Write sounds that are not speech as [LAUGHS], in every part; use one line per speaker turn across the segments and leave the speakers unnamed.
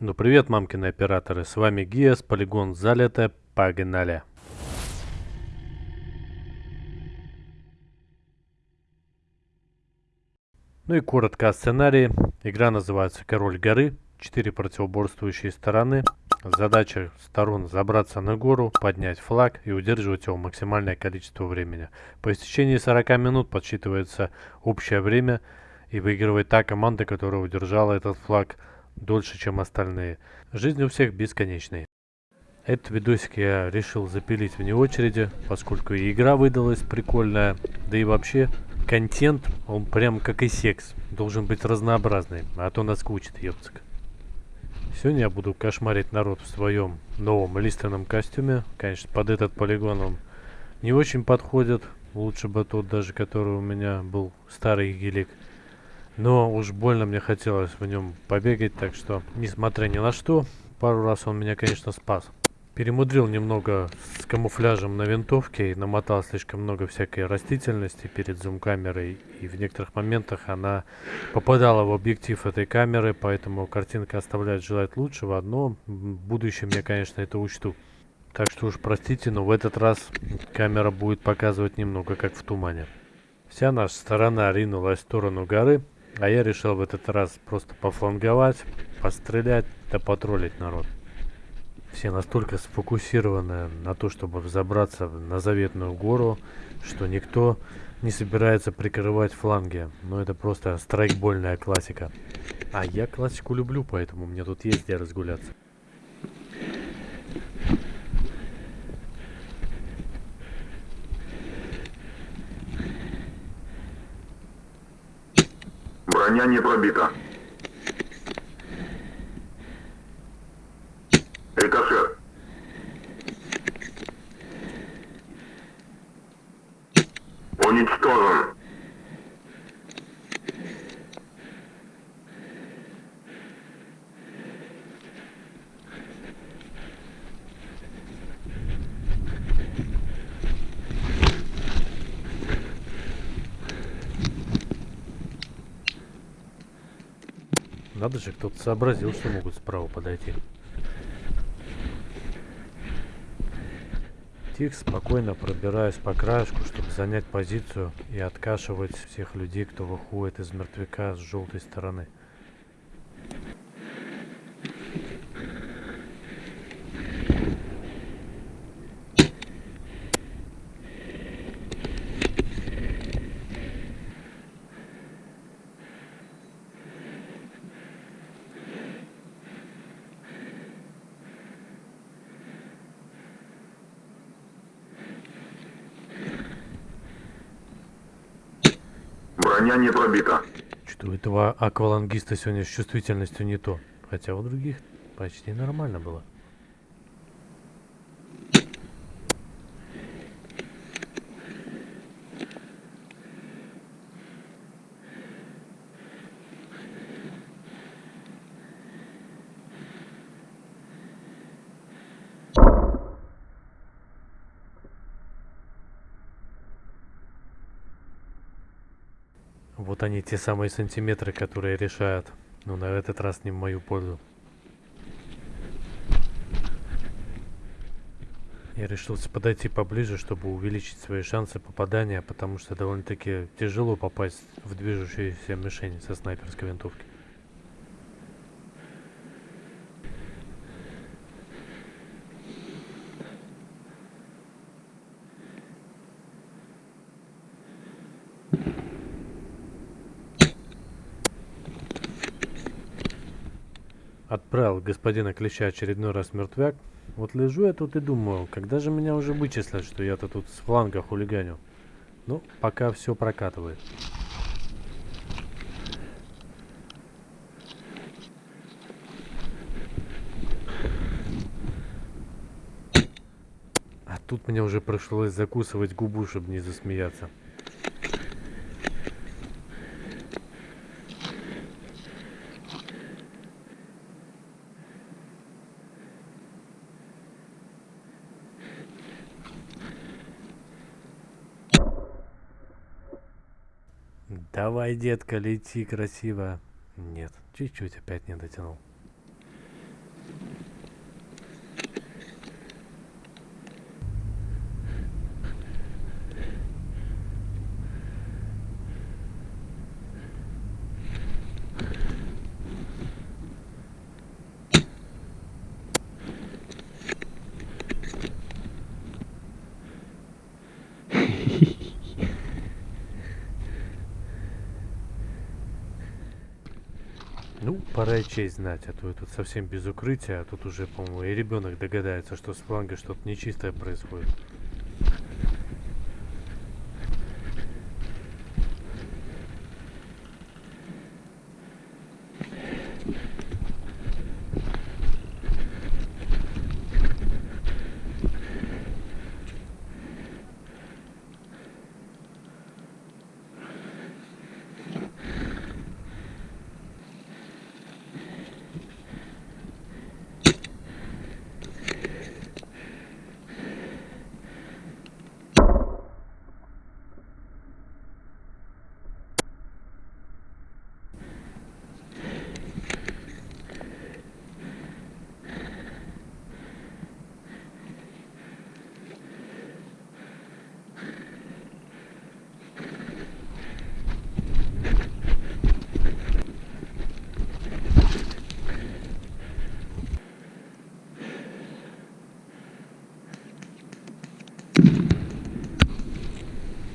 Ну привет, мамкины операторы, с вами Гиас, полигон залито, погнали. Ну и коротко о сценарии. Игра называется Король горы, четыре противоборствующие стороны. Задача сторон забраться на гору, поднять флаг и удерживать его максимальное количество времени. По истечении 40 минут подсчитывается общее время и выигрывает та команда, которая удержала этот флаг дольше, чем остальные. Жизнь у всех бесконечная. Этот видосик я решил запилить вне очереди, поскольку и игра выдалась прикольная, да и вообще контент, он прям как и секс, должен быть разнообразный, а то наскучит, ёпцик. Сегодня я буду кошмарить народ в своем новом лиственном костюме. Конечно, под этот полигон он не очень подходит. Лучше бы тот даже, который у меня был старый гелик. Но уж больно мне хотелось в нем побегать, так что, несмотря ни на что, пару раз он меня, конечно, спас. Перемудрил немного с камуфляжем на винтовке и намотал слишком много всякой растительности перед зум-камерой. И в некоторых моментах она попадала в объектив этой камеры, поэтому картинка оставляет желать лучшего. Но в будущем я, конечно, это учту. Так что уж простите, но в этот раз камера будет показывать немного как в тумане. Вся наша сторона ринулась в сторону горы. А я решил в этот раз просто пофланговать, пострелять, да потроллить народ. Все настолько сфокусированы на то, чтобы взобраться на заветную гору, что никто не собирается прикрывать фланги. Но это просто страйкбольная классика. А я классику люблю, поэтому мне тут есть где разгуляться.
Не пробита.
Надо же, кто-то сообразил, что могут справа подойти. Тихо, спокойно пробираюсь по краешку, чтобы занять позицию и откашивать всех людей, кто выходит из мертвяка с желтой стороны.
Броня не пробита.
Что у этого аквалангиста сегодня с чувствительностью не то. Хотя у других почти нормально было. Вот они, те самые сантиметры, которые решают. Но на этот раз не в мою пользу. Я решился подойти поближе, чтобы увеличить свои шансы попадания, потому что довольно-таки тяжело попасть в движущуюся мишень со снайперской винтовки. Отправил господина Клеща очередной раз мертвяк. Вот лежу я тут и думаю, когда же меня уже вычислят, что я-то тут с фланга хулиганю. Ну, пока все прокатывает. А тут мне уже пришлось закусывать губу, чтобы не засмеяться. Давай, детка, лети красиво. Нет, чуть-чуть опять не дотянул. Ну, пора и честь знать, а то я тут совсем без укрытия, а тут уже, по-моему, и ребенок догадается, что с фланга что-то нечистое происходит.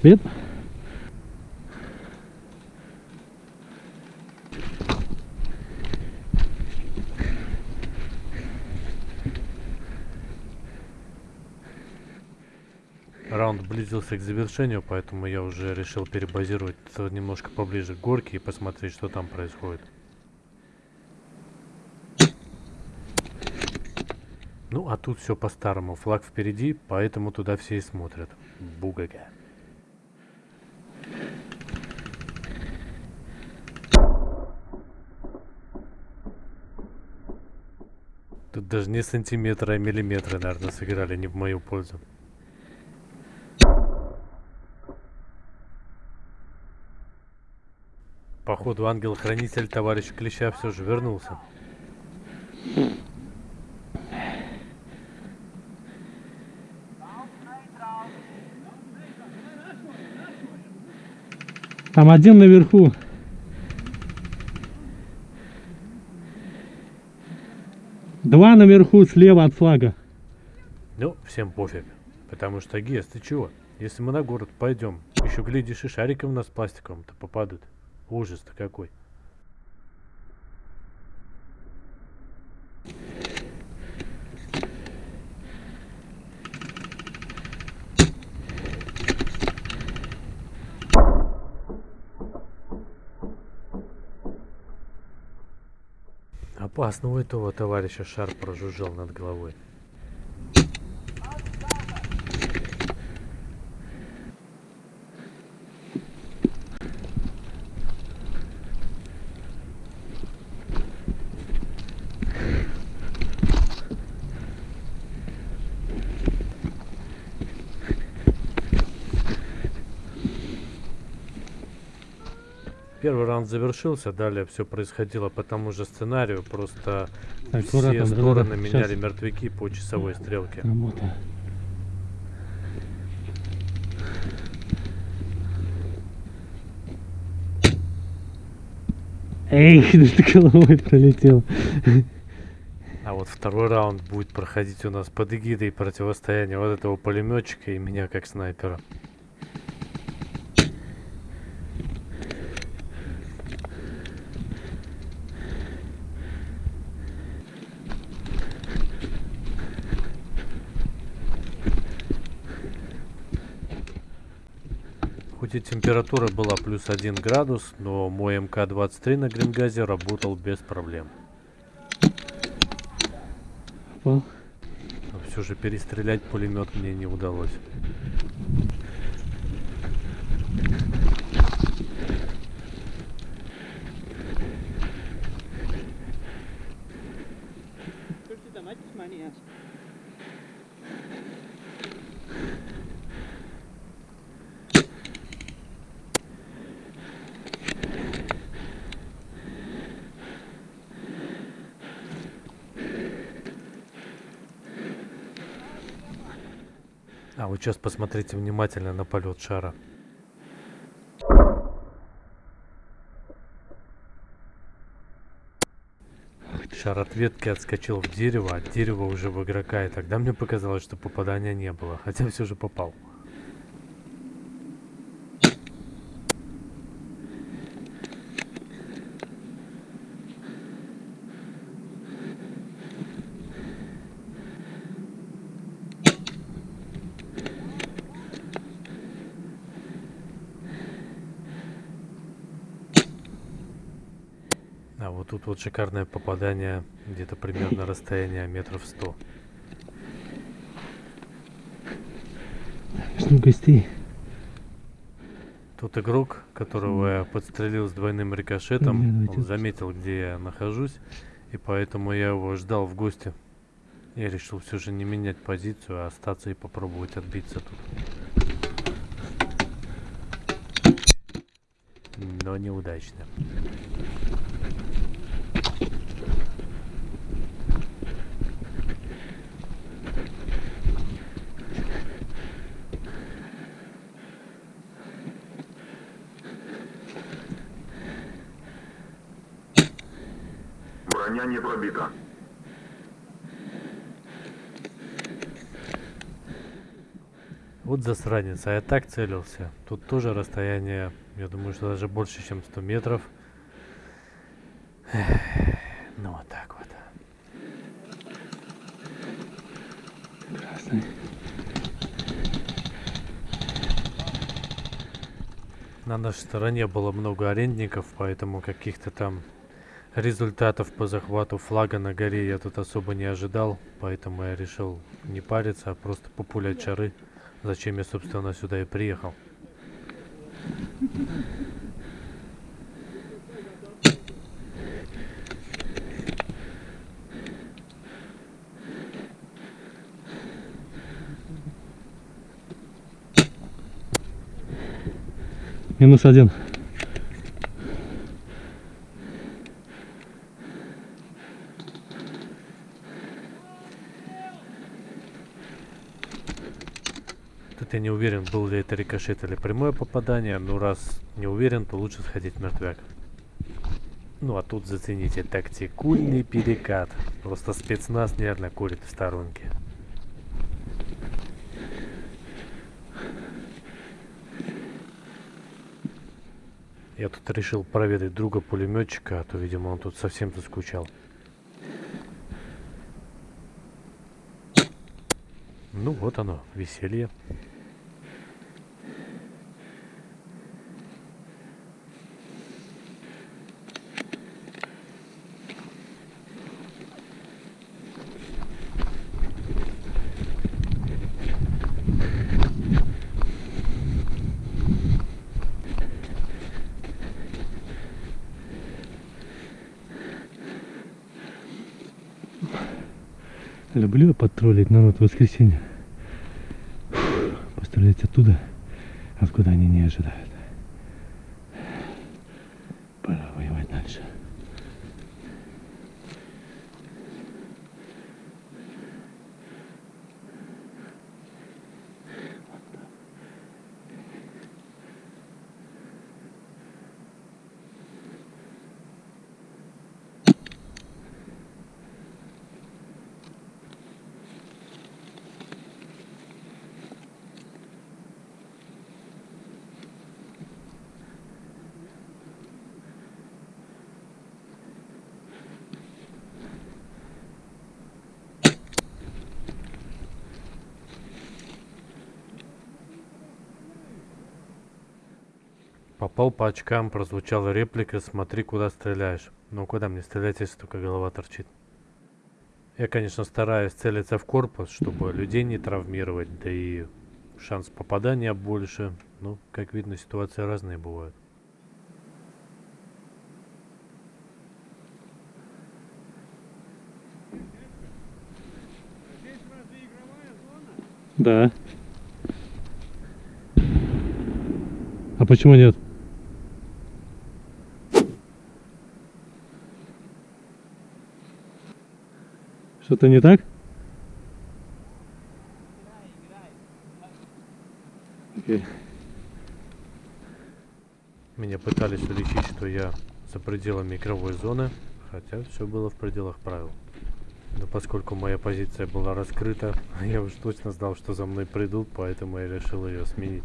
Привет.
Раунд близился к завершению, поэтому я уже решил перебазировать немножко поближе к горке и посмотреть, что там происходит. Ну, а тут все по-старому. Флаг впереди, поэтому туда все и смотрят. Бугага. Тут даже не сантиметры, а миллиметры, наверное, сыграли не в мою пользу. Походу, ангел-хранитель товарищ Клеща все же вернулся.
Там один наверху. Два наверху слева от флага.
Ну, всем пофиг. Потому что, Гес, ты чего? Если мы на город пойдем, еще глядишь и шарики у нас пластиковым-то попадут. Ужас-то какой. Опасно у этого товарища шар прожужжал над головой. Первый раунд завершился, далее все происходило по тому же сценарию, просто
Так,
все
аккуратно,
стороны
да-да-да,
меняли
щас.
мертвяки по часовой стрелке.
Работа. Эй, [LAUGHS] ты головой пролетел.
А вот второй раунд будет проходить у нас под эгидой противостояния вот этого пулеметчика и меня как снайпера. Хоть и температура была плюс один градус, но мой МК-23 на Грингазе работал без проблем. Но все же перестрелять пулемет мне не удалось. А вот сейчас посмотрите внимательно на полет шара. Шар от ветки отскочил в дерево, а дерево уже в игрока, и тогда мне показалось, что попадания не было, хотя все же попал. А вот тут вот шикарное попадание, где-то примерно расстояние метров 100.
Жду гостей.
Тут игрок, которого я подстрелил с двойным рикошетом,
Блин,
он заметил, где я нахожусь, и поэтому я его ждал в гости. Я решил все же не менять позицию, а остаться и попробовать отбиться тут. Но неудачно.
Броня не пробита.
Вот засранец, а я так целился. Тут тоже расстояние, я думаю, что даже больше, чем 100 метров. Ну вот так вот.
Красный.
На нашей стороне было много арендников, поэтому каких-то там результатов по захвату флага на горе я тут особо не ожидал. Поэтому я решил не париться, а просто популять чары. Зачем я, собственно, сюда и приехал.
Минус один.
Тут я не уверен, был ли это рикошет или прямое попадание, но раз не уверен, то лучше сходить в мертвяк. Ну а тут зацените, тактикульный перекат. Просто спецназ нервно курит в сторонке. Я тут решил проведать друга пулеметчика, а то, видимо, он тут совсем заскучал. Ну вот оно, веселье.
Люблю потроллить народ в воскресенье. Пострелять оттуда, откуда они не ожидают.
Попал по очкам, прозвучала реплика «Смотри, куда стреляешь». Ну куда мне стрелять, если только голова торчит? Я, конечно, стараюсь целиться в корпус, чтобы людей не травмировать, да и шанс попадания больше. Ну, как видно, ситуации разные бывают.
Да. А почему нет? Что-то не так? Окей.
Меня пытались уличить, что я за пределами игровой зоны, хотя все было в пределах правил. Но поскольку моя позиция была раскрыта, [LAUGHS] я уж точно знал, что за мной придут, поэтому я решил ее сменить.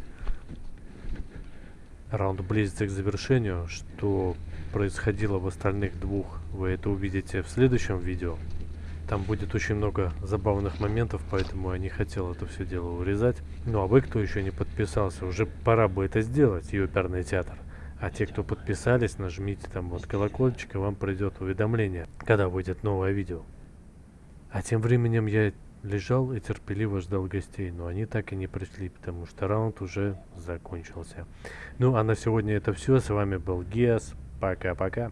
Раунд близится к завершению. Что происходило в остальных двух, вы это увидите в следующем видео. Там будет очень много забавных моментов, поэтому я не хотел это все дело урезать. Ну а вы, кто еще не подписался, уже пора бы это сделать, и оперный театр. А те, кто подписались, нажмите там вот колокольчик, и вам придет уведомление, когда выйдет новое видео. А тем временем я лежал и терпеливо ждал гостей, но они так и не пришли, потому что раунд уже закончился. Ну а на сегодня это все. С вами был Гиас. Пока-пока.